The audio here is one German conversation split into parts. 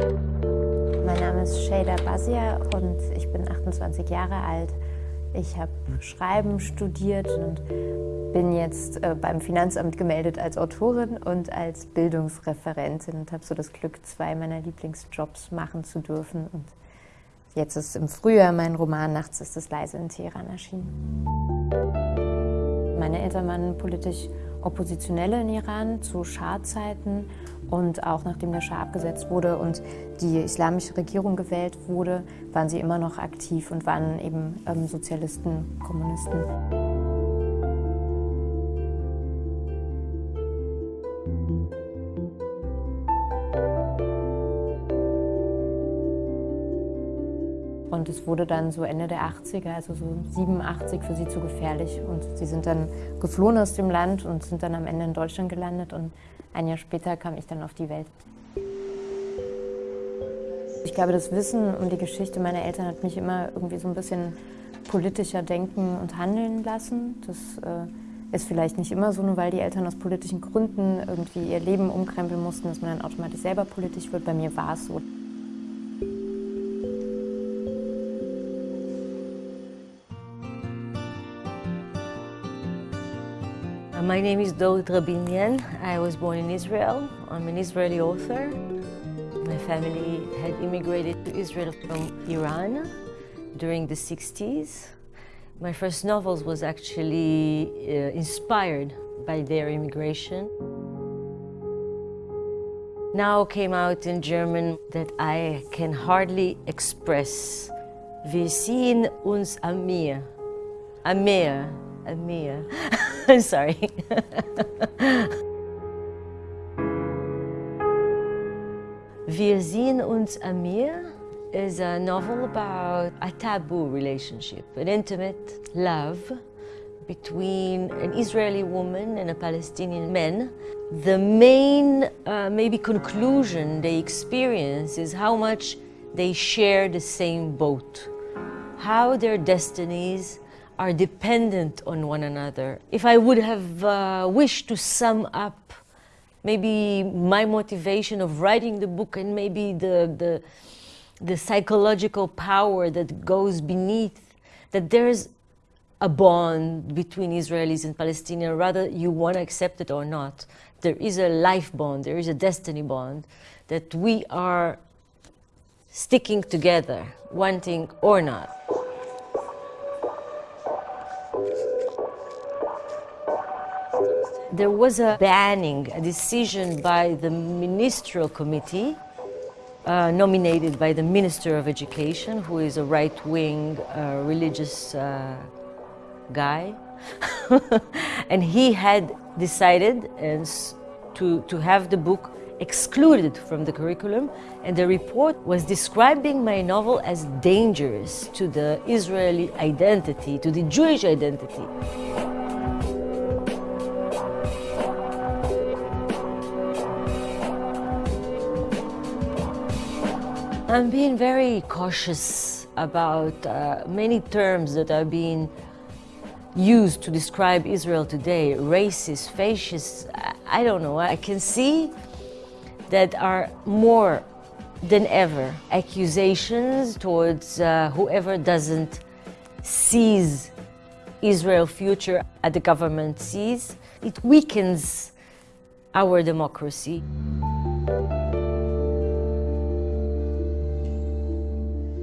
Mein Name ist Shada Basia und ich bin 28 Jahre alt. Ich habe Schreiben studiert und bin jetzt äh, beim Finanzamt gemeldet als Autorin und als Bildungsreferentin und habe so das Glück, zwei meiner Lieblingsjobs machen zu dürfen. Und jetzt ist im Frühjahr mein Roman Nachts ist es leise in Teheran erschienen. Meine Eltern waren politisch Oppositionelle in Iran zu Schah-Zeiten und auch nachdem der Schah abgesetzt wurde und die islamische Regierung gewählt wurde, waren sie immer noch aktiv und waren eben ähm, Sozialisten, Kommunisten. Und es wurde dann so Ende der 80er, also so 87 für sie zu gefährlich. Und sie sind dann geflohen aus dem Land und sind dann am Ende in Deutschland gelandet. Und ein Jahr später kam ich dann auf die Welt. Ich glaube, das Wissen um die Geschichte meiner Eltern hat mich immer irgendwie so ein bisschen politischer denken und handeln lassen. Das äh, ist vielleicht nicht immer so, nur weil die Eltern aus politischen Gründen irgendwie ihr Leben umkrempeln mussten, dass man dann automatisch selber politisch wird. Bei mir war es so. My name is Dolit Rabinian. I was born in Israel. I'm an Israeli author. My family had immigrated to Israel from Iran during the 60s. My first novels was actually uh, inspired by their immigration. Now came out in German that I can hardly express. Wir sehen uns am Meer. Am Meer. Am Meer. I'm sorry. Wir sehen uns am Meer is a novel about a taboo relationship, an intimate love between an Israeli woman and a Palestinian man. The main, uh, maybe, conclusion they experience is how much they share the same boat, how their destinies are dependent on one another. If I would have uh, wished to sum up maybe my motivation of writing the book and maybe the, the, the psychological power that goes beneath, that there's a bond between Israelis and Palestinians, rather you want to accept it or not. There is a life bond, there is a destiny bond, that we are sticking together, wanting or not. There was a banning, a decision by the ministerial committee uh, nominated by the Minister of Education, who is a right-wing uh, religious uh, guy. and he had decided to, to have the book excluded from the curriculum, and the report was describing my novel as dangerous to the Israeli identity, to the Jewish identity. I'm being very cautious about uh, many terms that are being used to describe Israel today, racist, fascist, I don't know. I can see that are more than ever accusations towards uh, whoever doesn't seize Israel's future at the government sees. It weakens our democracy.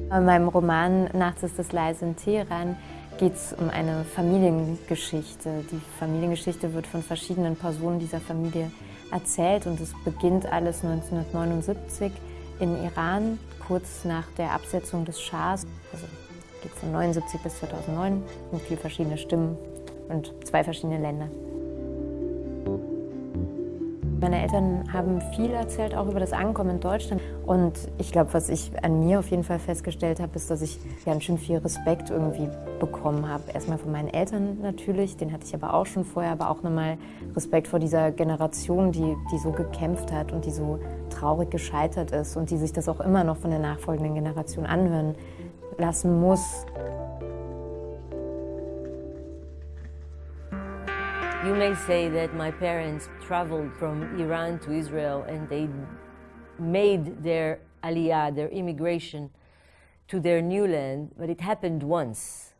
In meinem Roman Nachts ist es leise in Teheran geht es um eine Familiengeschichte. Die Familiengeschichte wird von verschiedenen Personen dieser Familie erzählt und es beginnt alles 1979 in Iran, kurz nach der Absetzung des Schahs. Also geht von 79 bis 2009 und vier verschiedene Stimmen und zwei verschiedene Länder. Meine Eltern haben viel erzählt, auch über das Ankommen in Deutschland. Und ich glaube, was ich an mir auf jeden Fall festgestellt habe, ist, dass ich ganz schön viel Respekt irgendwie bekommen habe. Erstmal von meinen Eltern natürlich, den hatte ich aber auch schon vorher, aber auch nochmal Respekt vor dieser Generation, die, die so gekämpft hat und die so traurig gescheitert ist und die sich das auch immer noch von der nachfolgenden Generation anhören lassen muss. You may say that my parents traveled from Iran to Israel and they made their aliyah, their immigration to their new land, but it happened once.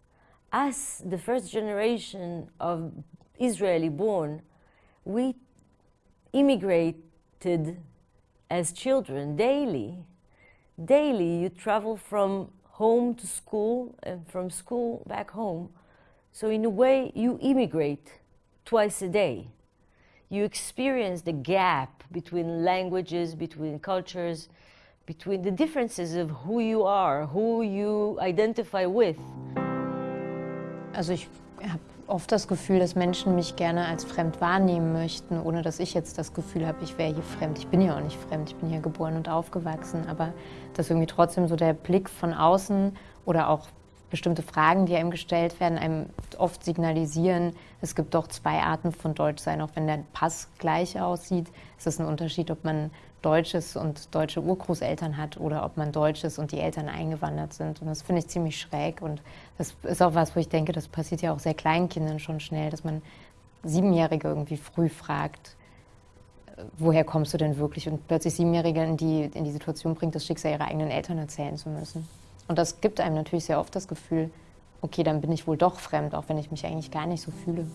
Us, the first generation of Israeli born, we immigrated as children daily. Daily, you travel from home to school and from school back home. So, in a way, you immigrate twice a day. You experience the gap between languages, between cultures, between the differences of who you are, who you identify with. Also ich habe oft das Gefühl, dass Menschen mich gerne als fremd wahrnehmen möchten, ohne dass ich jetzt das Gefühl habe, ich wäre hier fremd. Ich bin ja auch nicht fremd, ich bin hier geboren und aufgewachsen, aber dass irgendwie trotzdem so der Blick von außen oder auch bestimmte Fragen, die einem gestellt werden, einem oft signalisieren, es gibt doch zwei Arten von Deutschsein, auch wenn der Pass gleich aussieht. Es ist ein Unterschied, ob man Deutsches und deutsche Urgroßeltern hat oder ob man Deutsches und die Eltern eingewandert sind. Und das finde ich ziemlich schräg. Und das ist auch was, wo ich denke, das passiert ja auch sehr kleinen Kindern schon schnell, dass man Siebenjährige irgendwie früh fragt, äh, woher kommst du denn wirklich? Und plötzlich Siebenjährige in die, in die Situation bringt, das Schicksal ihrer eigenen Eltern erzählen zu müssen. Und das gibt einem natürlich sehr oft das Gefühl, okay, dann bin ich wohl doch fremd, auch wenn ich mich eigentlich gar nicht so fühle.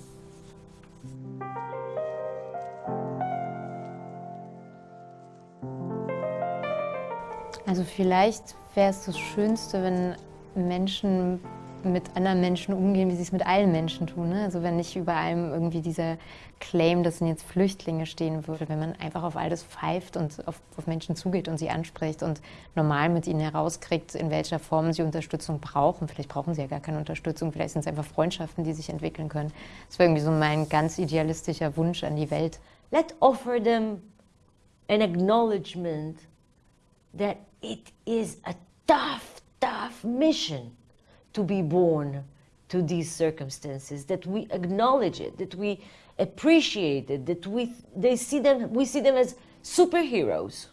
Also vielleicht wäre es das Schönste, wenn Menschen mit anderen Menschen umgehen, wie sie es mit allen Menschen tun. Ne? Also wenn nicht über allem irgendwie dieser Claim, dass sind jetzt Flüchtlinge stehen würde, wenn man einfach auf alles pfeift und auf, auf, Menschen zugeht und sie anspricht und normal mit ihnen herauskriegt, in welcher Form sie Unterstützung brauchen. Vielleicht brauchen sie ja gar keine Unterstützung, vielleicht sind es einfach Freundschaften, die sich entwickeln können. Das wäre irgendwie so mein ganz idealistischer Wunsch an die Welt. Let offer them an acknowledgement that it is a tough, tough mission to be born to these circumstances, that we acknowledge it, that we appreciate it, that we, they see them, we see them as superheroes.